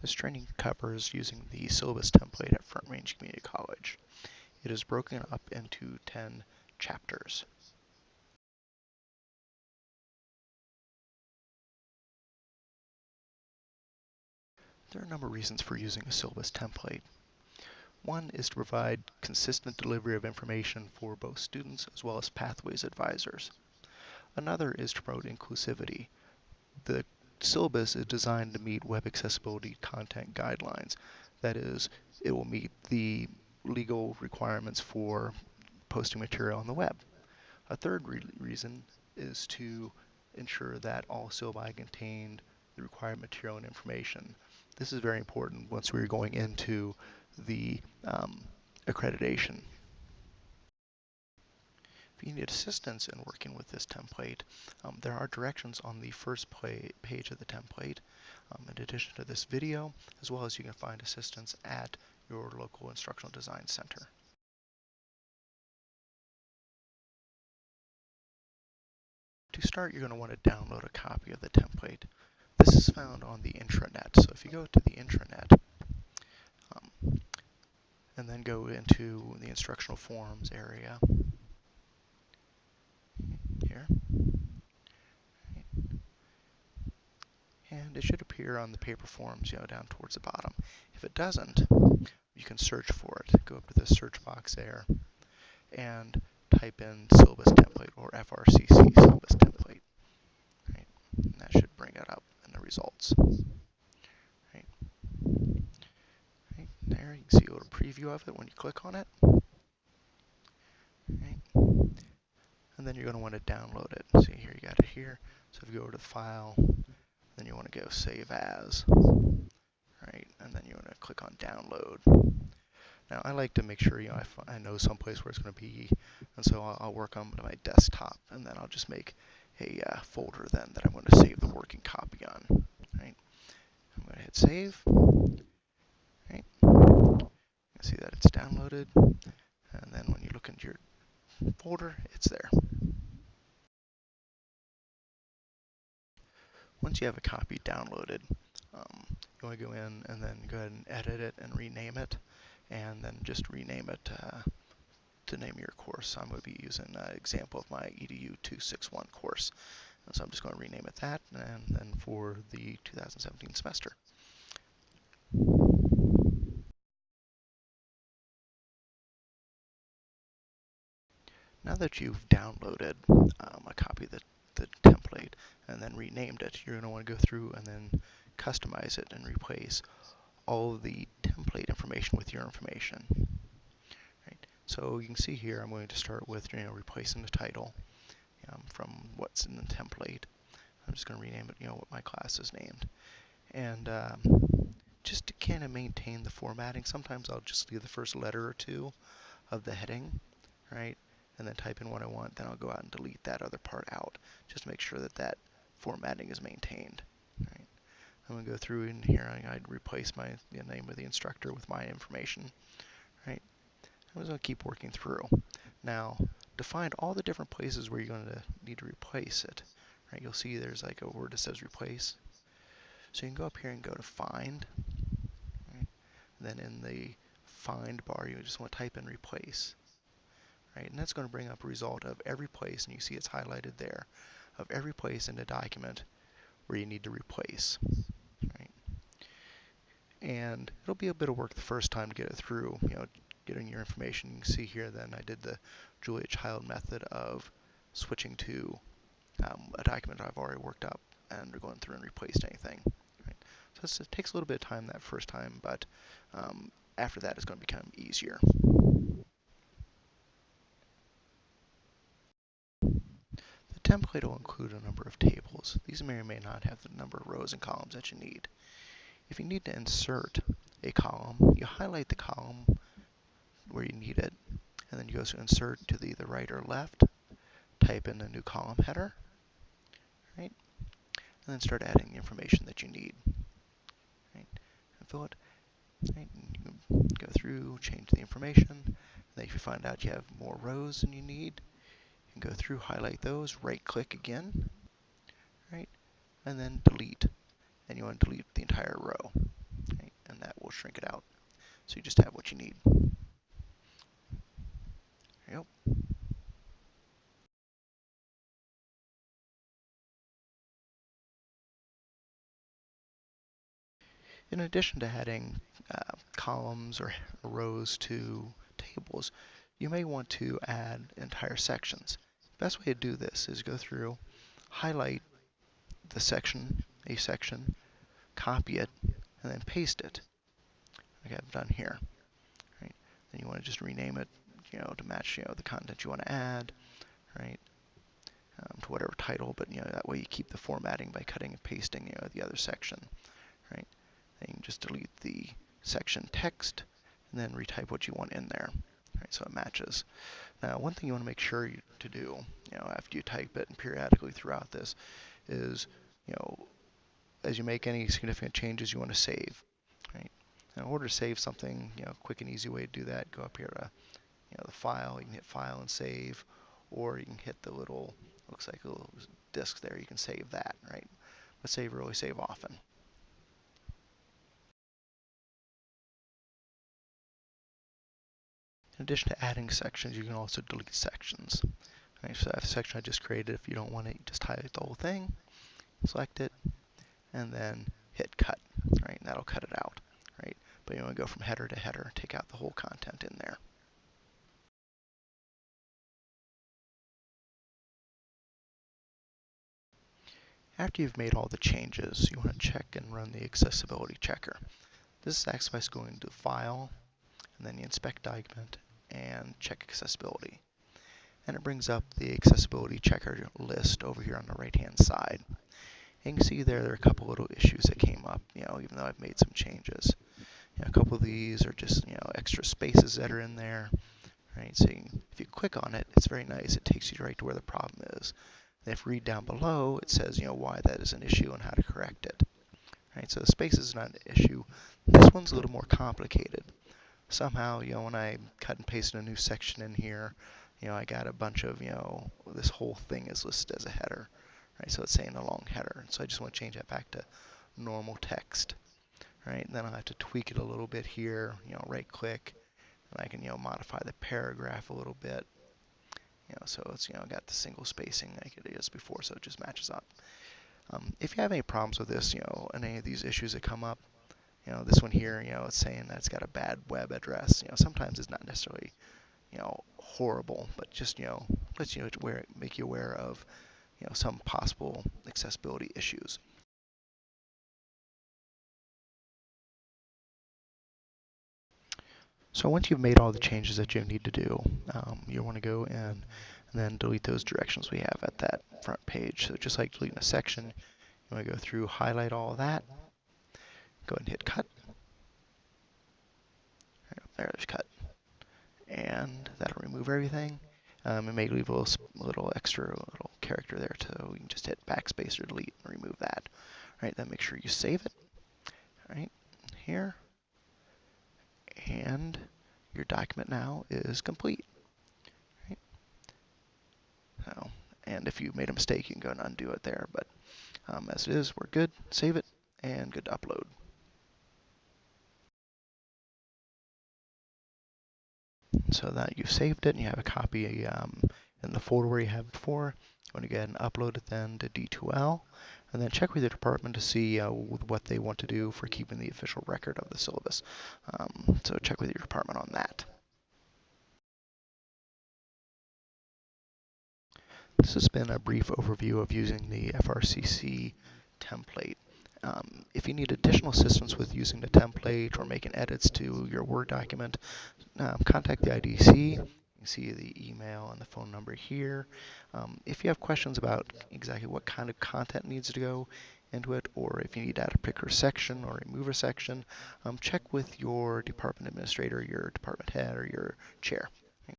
This training covers using the syllabus template at Front Range Community College. It is broken up into 10 chapters. There are a number of reasons for using a syllabus template. One is to provide consistent delivery of information for both students as well as pathways advisors. Another is to promote inclusivity. The syllabus is designed to meet web accessibility content guidelines. That is, it will meet the legal requirements for posting material on the web. A third re reason is to ensure that all syllabi contain the required material and information. This is very important once we're going into the um, accreditation. If you need assistance in working with this template, um, there are directions on the first page of the template. Um, in addition to this video, as well as you can find assistance at your local instructional design center. To start, you're going to want to download a copy of the template. This is found on the intranet. So if you go to the intranet, um, and then go into the instructional forums area here. And it should appear on the paper forms, you know, down towards the bottom. If it doesn't, you can search for it. Go up to the search box there and type in syllabus template or FRCC syllabus template. Right? And that should bring it up in the results. Right? Right? There, you can see a little preview of it when you click on it. Right? And then you're going to want to download it. See here, you got it here. So if you go over to the File, then you want to go Save As. Right? And then you want to click on Download. Now I like to make sure you know I, I know someplace where it's going to be, and so I'll, I'll, work on my desktop, and then I'll just make a uh, folder then that I'm going to save the working copy on. Right? I'm going to hit save. Right? You see that it's downloaded, and then when you look into your folder, it's there. Once you have a copy downloaded, um, you want to go in and then go ahead and edit it and rename it, and then just rename it uh, to name your course. I'm going to be using an example of my EDU 261 course. And so I'm just going to rename it that, and then for the 2017 semester. Now that you've downloaded um, a copy of the, the template and then renamed it, you're going to want to go through and then customize it and replace all the template information with your information. Right. So you can see here I'm going to start with you know replacing the title um, from what's in the template. I'm just going to rename it you know what my class is named. And um, just to kind of maintain the formatting, sometimes I'll just leave the first letter or two of the heading, right? And then type in what I want, then I'll go out and delete that other part out, just to make sure that that formatting is maintained. Right. I'm going to go through in here, I'd replace my the name of the instructor with my information. Right. I'm just going to keep working through. Now, to find all the different places where you're going to need to replace it, right, you'll see there's like a word that says replace. So you can go up here and go to find. Right. then in the find bar, you just want to type in replace right? And that's going to bring up a result of every place, and you see it's highlighted there, of every place in the document where you need to replace, right? And it'll be a bit of work the first time to get it through, you know, getting your information. You can see here then I did the Julia Child method of switching to um, a document I've already worked up and going through and replaced anything. Right? So it takes a little bit of time that first time, but um, after that it's going to become easier. Template will include a number of tables. These may or may not have the number of rows and columns that you need. If you need to insert a column, you highlight the column where you need it, and then you go to insert to the, the right or left, type in the new column header, right, and then start adding the information that you need. Right, and fill it. Right, and you go through, change the information. And then if you find out you have more rows than you need, can go through, highlight those, right click again, right, and then delete. And you want to delete the entire row. Right, and that will shrink it out. So you just have what you need. There you go. In addition to adding uh, columns or rows to tables, you may want to add entire sections. Best way to do this is go through, highlight the section, a section, copy it, and then paste it, like I've done here. Right? Then you want to just rename it, you know, to match, you know, the content you want to add, right? Um, to whatever title, but you know that way you keep the formatting by cutting and pasting, you know, the other section, right? Then you can just delete the section text and then retype what you want in there. Right, so it matches. Now, one thing you want to make sure you, to do, you know, after you type it and periodically throughout this, is, you know, as you make any significant changes, you want to save. Right. in order to save something, you know, quick and easy way to do that, go up here to, you know, the file. You can hit File and Save, or you can hit the little, looks like a little disk there. You can save that, right? But save really save often. In addition to adding sections, you can also delete sections. Right, so that section I just created, if you don't want it, just highlight the whole thing, select it, and then hit cut, right, and that'll cut it out, right? But you want to go from header to header, and take out the whole content in there. After you've made all the changes, you want to check and run the accessibility checker. This is actually by going to File, and then the Inspect Document, and check accessibility. And it brings up the accessibility checker list over here on the right hand side. And you can see there, there are a couple little issues that came up, you know, even though I've made some changes. You know, a couple of these are just, you know, extra spaces that are in there, right? So you if you click on it, it's very nice. It takes you right to where the problem is. And if you read down below, it says, you know, why that is an issue and how to correct it. Right, so the space is not an issue. This one's a little more complicated somehow, you know, when I cut and pasted a new section in here, you know, I got a bunch of, you know, this whole thing is listed as a header, right? So it's saying a long header. So I just want to change that back to normal text, right? And then I'll have to tweak it a little bit here, you know, right click, and I can, you know, modify the paragraph a little bit. You know, so it's, you know, got the single spacing like it is before, so it just matches up. Um, if you have any problems with this, you know, and any of these issues that come up, you know, this one here, you know, it's saying that it's got a bad web address. You know, sometimes it's not necessarily, you know, horrible, but just, you know, lets you know, aware, make you aware of, you know, some possible accessibility issues. So once you've made all the changes that you need to do, um, you want to go in and then delete those directions we have at that front page. So just like deleting a section, you want to go through, highlight all of that, Go ahead and hit cut. There there's cut. And that'll remove everything. Um, it may leave a little, a little extra little character there, so we can just hit backspace or delete and remove that. All right, then make sure you save it. All right, here. And your document now is complete. Right? So, and if you made a mistake, you can go and undo it there. But um, as it is, we're good. Save it and good to upload. So that you've saved it and you have a copy um, in the folder where you have it before. You want to and upload it then to D2L and then check with your department to see uh, what they want to do for keeping the official record of the syllabus. Um, so check with your department on that. This has been a brief overview of using the FRCC template. Um, if you need additional assistance with using the template or making edits to your Word document, um, contact the IDC. You see the email and the phone number here. Um, if you have questions about exactly what kind of content needs to go into it, or if you need to add a particular section or remove a section, um, check with your department administrator, your department head, or your chair.